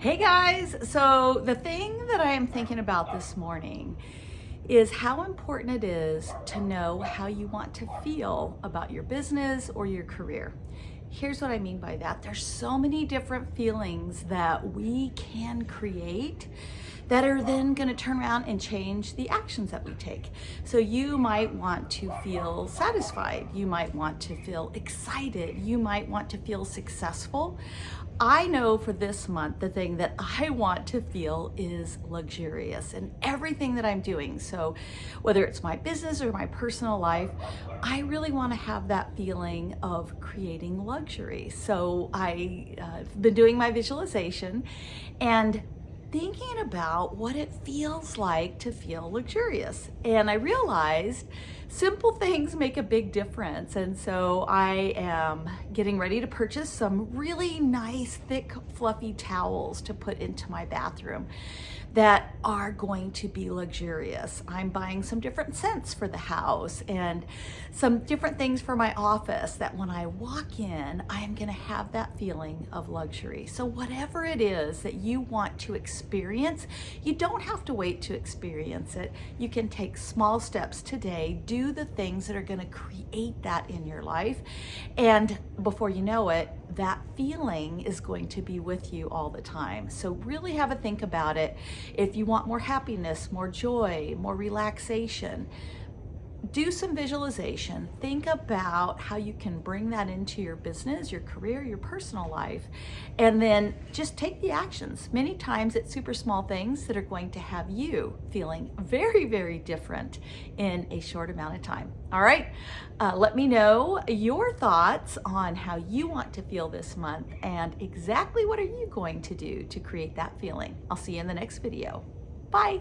Hey guys, so the thing that I am thinking about this morning is how important it is to know how you want to feel about your business or your career. Here's what I mean by that. There's so many different feelings that we can create that are then going to turn around and change the actions that we take. So you might want to feel satisfied. You might want to feel excited. You might want to feel successful. I know for this month, the thing that I want to feel is luxurious in everything that I'm doing. So whether it's my business or my personal life, I really want to have that feeling of creating luxury. So I've uh, been doing my visualization and thinking about what it feels like to feel luxurious. And I realized simple things make a big difference. And so I am getting ready to purchase some really nice, thick, fluffy towels to put into my bathroom that are going to be luxurious. I'm buying some different scents for the house and some different things for my office that when I walk in, I am gonna have that feeling of luxury. So whatever it is that you want to experience, you don't have to wait to experience it. You can take small steps today, do the things that are gonna create that in your life. And before you know it, that feeling is going to be with you all the time. So really have a think about it. If you want more happiness, more joy, more relaxation, do some visualization. Think about how you can bring that into your business, your career, your personal life, and then just take the actions. Many times it's super small things that are going to have you feeling very, very different in a short amount of time. All right, uh, let me know your thoughts on how you want to feel this month and exactly what are you going to do to create that feeling. I'll see you in the next video. Bye.